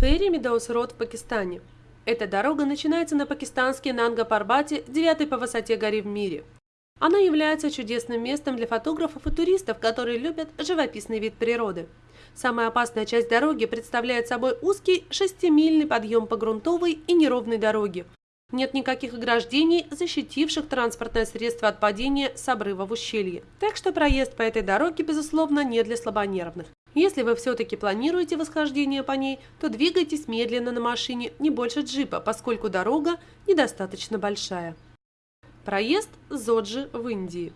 Ферри Медоус-Род в Пакистане. Эта дорога начинается на пакистанский Нанга-Парбате, девятой по высоте горы в мире. Она является чудесным местом для фотографов и туристов, которые любят живописный вид природы. Самая опасная часть дороги представляет собой узкий шестимильный подъем по грунтовой и неровной дороге. Нет никаких ограждений, защитивших транспортное средство от падения с обрыва в ущелье. Так что проезд по этой дороге, безусловно, не для слабонервных. Если вы все-таки планируете восхождение по ней, то двигайтесь медленно на машине, не больше джипа, поскольку дорога недостаточно большая. Проезд Зоджи в Индии.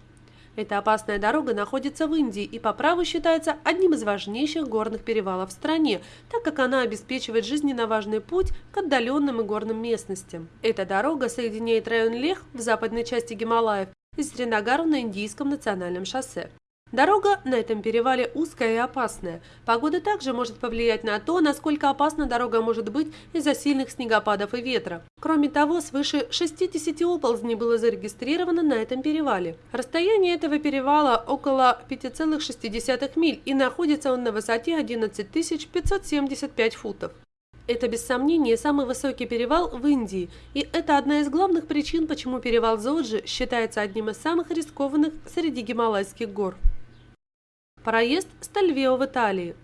Эта опасная дорога находится в Индии и по праву считается одним из важнейших горных перевалов в стране, так как она обеспечивает жизненно важный путь к отдаленным и горным местностям. Эта дорога соединяет район Лех в западной части Гималаев и Сринагару на Индийском национальном шоссе. Дорога на этом перевале узкая и опасная. Погода также может повлиять на то, насколько опасна дорога может быть из-за сильных снегопадов и ветра. Кроме того, свыше 60 оползней было зарегистрировано на этом перевале. Расстояние этого перевала около 5,6 миль и находится он на высоте 11 575 футов. Это без сомнения самый высокий перевал в Индии, и это одна из главных причин, почему перевал Зоджи считается одним из самых рискованных среди гималайских гор. Проезд Стальвео в Италии.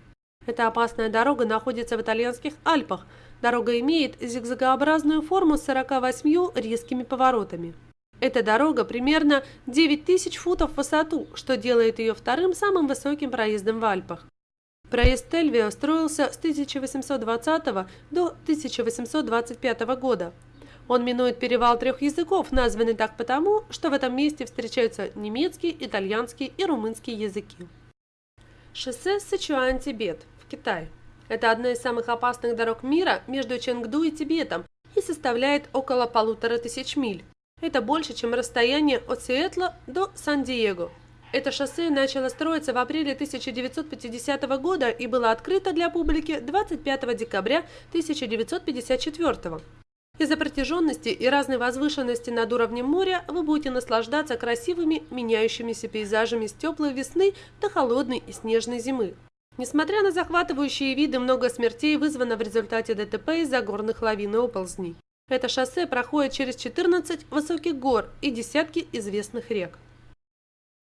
Эта опасная дорога находится в итальянских Альпах. Дорога имеет зигзагообразную форму с 48 резкими поворотами. Эта дорога примерно 9000 футов в высоту, что делает ее вторым самым высоким проездом в Альпах. Проезд Тельвио строился с 1820 до 1825 года. Он минует перевал трех языков, названный так потому, что в этом месте встречаются немецкий, итальянский и румынский языки. Шоссе Сычуань-Тибет в Китае. Это одна из самых опасных дорог мира между Ченгду и Тибетом и составляет около полутора тысяч миль. Это больше, чем расстояние от Сиэтла до Сан-Диего. Это шоссе начало строиться в апреле 1950 года и было открыто для публики 25 декабря 1954 из-за протяженности и разной возвышенности над уровнем моря вы будете наслаждаться красивыми меняющимися пейзажами с теплой весны до холодной и снежной зимы. Несмотря на захватывающие виды, много смертей вызвано в результате ДТП из-за горных лавин и оползней. Это шоссе проходит через 14 высоких гор и десятки известных рек.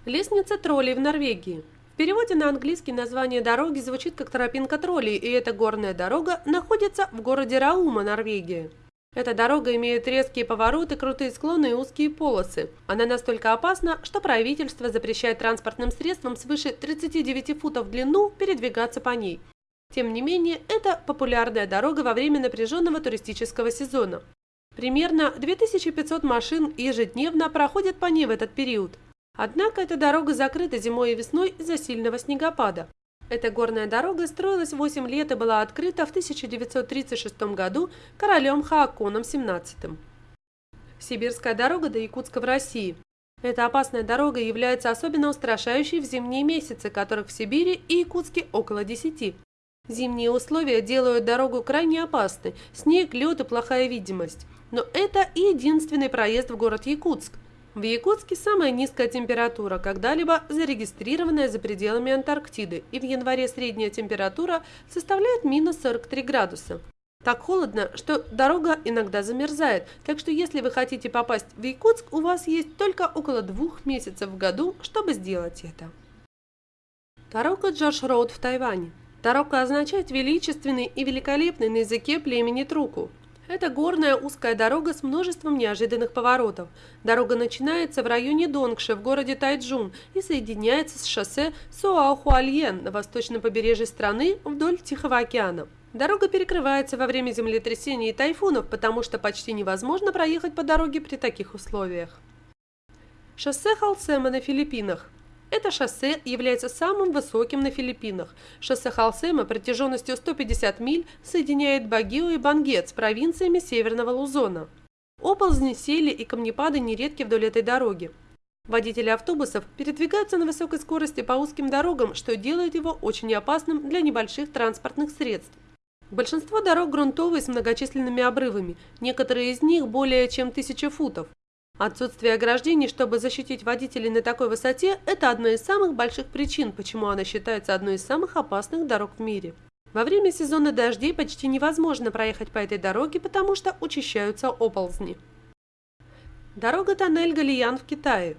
Лестница троллей в Норвегии. В переводе на английский название дороги звучит как тропинка троллей, и эта горная дорога находится в городе Раума, Норвегия. Эта дорога имеет резкие повороты, крутые склоны и узкие полосы. Она настолько опасна, что правительство запрещает транспортным средствам свыше 39 футов в длину передвигаться по ней. Тем не менее, это популярная дорога во время напряженного туристического сезона. Примерно 2500 машин ежедневно проходят по ней в этот период. Однако эта дорога закрыта зимой и весной из-за сильного снегопада. Эта горная дорога строилась 8 лет и была открыта в 1936 году королем Хааконом XVII. Сибирская дорога до Якутска в России. Эта опасная дорога является особенно устрашающей в зимние месяцы, которых в Сибири и Якутске около 10. Зимние условия делают дорогу крайне опасной, снег, лед и плохая видимость. Но это единственный проезд в город Якутск. В Якутске самая низкая температура, когда-либо зарегистрированная за пределами Антарктиды, и в январе средняя температура составляет минус 43 градуса. Так холодно, что дорога иногда замерзает, так что если вы хотите попасть в Якутск, у вас есть только около двух месяцев в году, чтобы сделать это. Тарока Джош Роуд в Тайване. Тарока означает «величественный» и «великолепный» на языке племени Труку. Это горная узкая дорога с множеством неожиданных поворотов. Дорога начинается в районе Донгши в городе Тайджун и соединяется с шоссе Суаохуальен на восточном побережье страны вдоль Тихого океана. Дорога перекрывается во время землетрясений и тайфунов, потому что почти невозможно проехать по дороге при таких условиях. Шоссе Халсема на Филиппинах. Это шоссе является самым высоким на Филиппинах. Шоссе Халсема протяженностью 150 миль соединяет Багио и Бангет с провинциями Северного Лузона. Оползни, сели и камнепады нередки вдоль этой дороги. Водители автобусов передвигаются на высокой скорости по узким дорогам, что делает его очень опасным для небольших транспортных средств. Большинство дорог грунтовые с многочисленными обрывами, некоторые из них более чем тысяча футов. Отсутствие ограждений, чтобы защитить водителей на такой высоте, это одна из самых больших причин, почему она считается одной из самых опасных дорог в мире. Во время сезона дождей почти невозможно проехать по этой дороге, потому что учащаются оползни. Дорога-тоннель Галиян в Китае.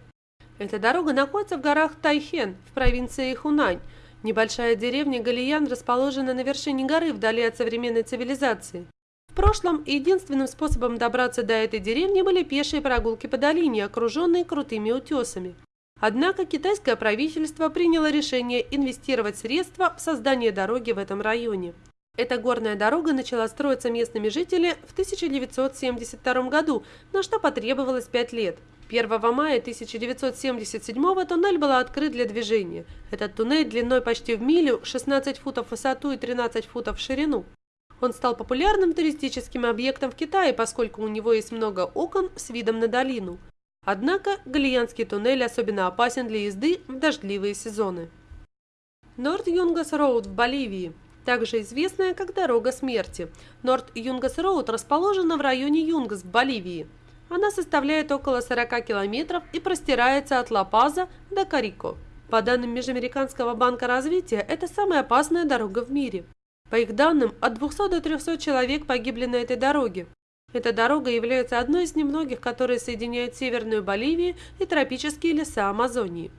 Эта дорога находится в горах Тайхен в провинции Хунань. Небольшая деревня Галиян расположена на вершине горы вдали от современной цивилизации. В прошлом единственным способом добраться до этой деревни были пешие прогулки по долине, окруженные крутыми утесами. Однако китайское правительство приняло решение инвестировать средства в создание дороги в этом районе. Эта горная дорога начала строиться местными жителями в 1972 году, на что потребовалось 5 лет. 1 мая 1977 туннель был открыт для движения. Этот туннель длиной почти в милю, 16 футов в высоту и 13 футов в ширину. Он стал популярным туристическим объектом в Китае, поскольку у него есть много окон с видом на долину. Однако Гуолянский туннель особенно опасен для езды в дождливые сезоны. Норд-Юнгас-Роуд в Боливии, также известная как Дорога смерти. Норд-Юнгас-Роуд расположена в районе Юнгас в Боливии. Она составляет около 40 километров и простирается от Ла-Паза до Коройко. По данным Межамериканского банка развития, это самая опасная дорога в мире. По их данным, от 200 до 300 человек погибли на этой дороге. Эта дорога является одной из немногих, которые соединяют Северную Боливию и тропические леса Амазонии.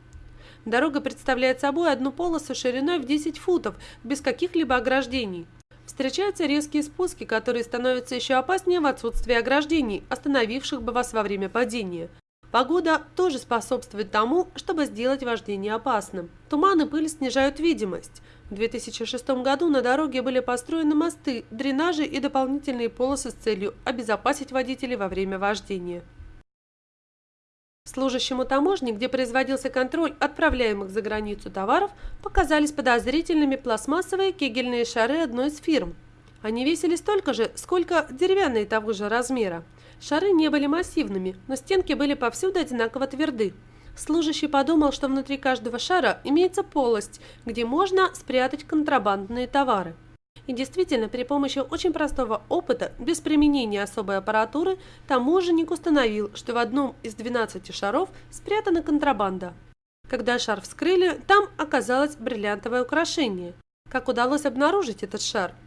Дорога представляет собой одну полосу шириной в 10 футов, без каких-либо ограждений. Встречаются резкие спуски, которые становятся еще опаснее в отсутствии ограждений, остановивших бы вас во время падения. Погода тоже способствует тому, чтобы сделать вождение опасным. Туман и пыль снижают видимость. В 2006 году на дороге были построены мосты, дренажи и дополнительные полосы с целью обезопасить водителей во время вождения. Служащему таможни, где производился контроль отправляемых за границу товаров, показались подозрительными пластмассовые кегельные шары одной из фирм. Они весили столько же, сколько деревянные того же размера. Шары не были массивными, но стенки были повсюду одинаково тверды. Служащий подумал, что внутри каждого шара имеется полость, где можно спрятать контрабандные товары. И действительно, при помощи очень простого опыта, без применения особой аппаратуры, таможенник установил, что в одном из 12 шаров спрятана контрабанда. Когда шар вскрыли, там оказалось бриллиантовое украшение. Как удалось обнаружить этот шар –